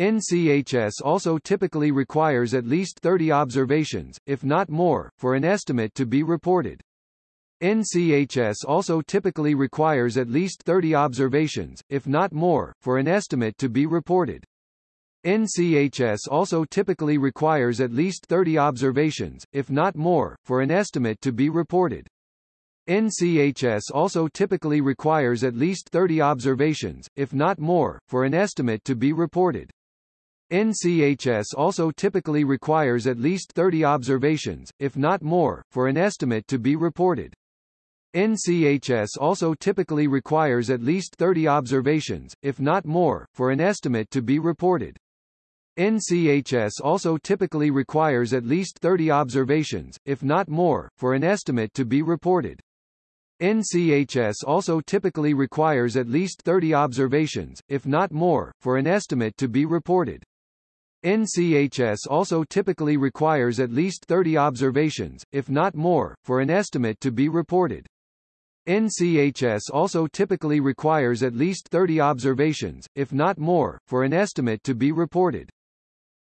NCHS also typically requires at least 30 observations, if not more, for an estimate to be reported. NCHS also typically requires at least 30 observations, if not more, for an estimate to be reported. NCHS also typically requires at least 30 observations, if not more, for an estimate to be reported. NCHS also typically requires at least 30 observations, if not more, for an estimate to be reported. NCHS also typically requires at least 30 observations, if not more, for an estimate to be reported. NCHS also typically requires at least 30 observations, if not more, for an estimate to be reported. NCHS also typically requires at least 30 observations, if not more, for an estimate to be reported. NCHS also typically requires at least 30 observations, if not more, for an estimate to be reported. NCHS also typically requires at least 30 observations, if not more, for an estimate to be reported. NCHS also typically requires at least 30 observations, if not more, for an estimate to be reported.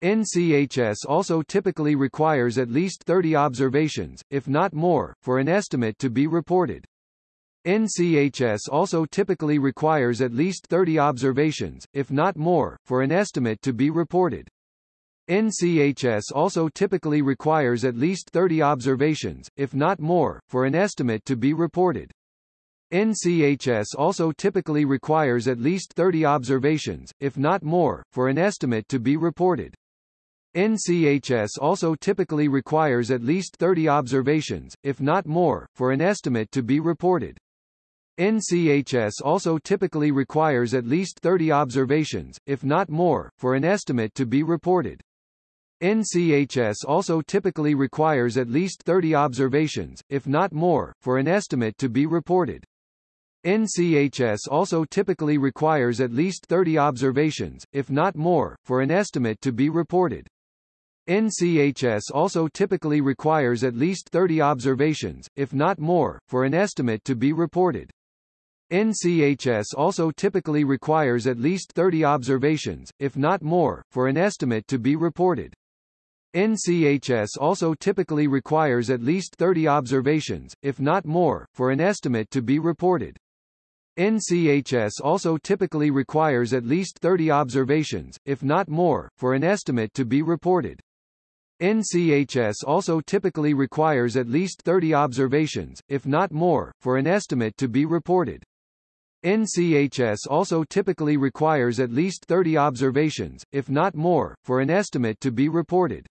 NCHS also typically requires at least 30 observations, if not more, for an estimate to be reported. NCHS also typically requires at least 30 observations, if not more, for an estimate to be reported. NCHS also typically requires at least 30 observations, if not more, for an estimate to be reported. NCHS also typically requires at least 30 observations, if not more, for an estimate to be reported. NCHS also typically requires at least 30 observations, if not more, for an estimate to be reported. NCHS also typically requires at least 30 observations, if not more, for an estimate to be reported. NCHS also typically requires at least 30 observations, if not more, for an estimate to be reported. NCHS also typically requires at least 30 observations, if not more, for an estimate to be reported. NCHS also typically requires at least 30 observations, if not more, for an estimate to be reported. NCHS also typically requires at least 30 observations, if not more, for an estimate to be reported. NCHS also typically requires at least 30 observations, if not more, for an estimate to be reported. NCHS also typically requires at least 30 observations, if not more, for an estimate to be reported. NCHS also typically requires at least 30 observations, if not more, for an estimate to be reported. NCHS also typically requires at least 30 observations, if not more, for an estimate to be reported.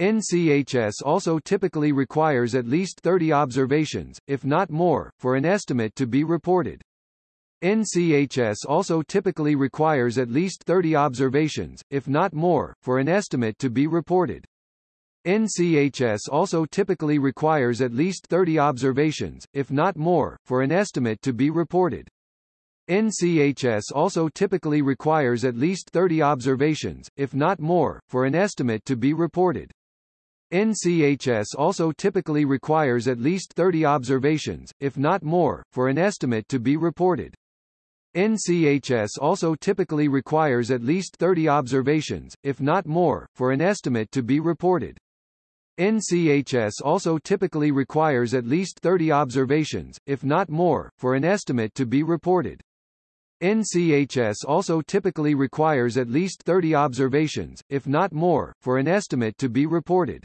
NCHS also typically requires at least 30 observations, if not more, for an estimate to be reported. NCHS also typically requires at least 30 observations, if not more, for an estimate to be reported. NCHS also typically requires at least 30 observations, if not more, for an estimate to be reported. NCHS also typically requires at least 30 observations, if not more, for an estimate to be reported. NCHS also typically requires at least 30 observations, if not more, for an estimate to be reported. NCHS also typically requires at least 30 observations, if not more, for an estimate to be reported. NCHS also typically requires at least 30 observations, if not more, for an estimate to be reported. NCHS also typically requires at least 30 observations, if not more, for an estimate to be reported.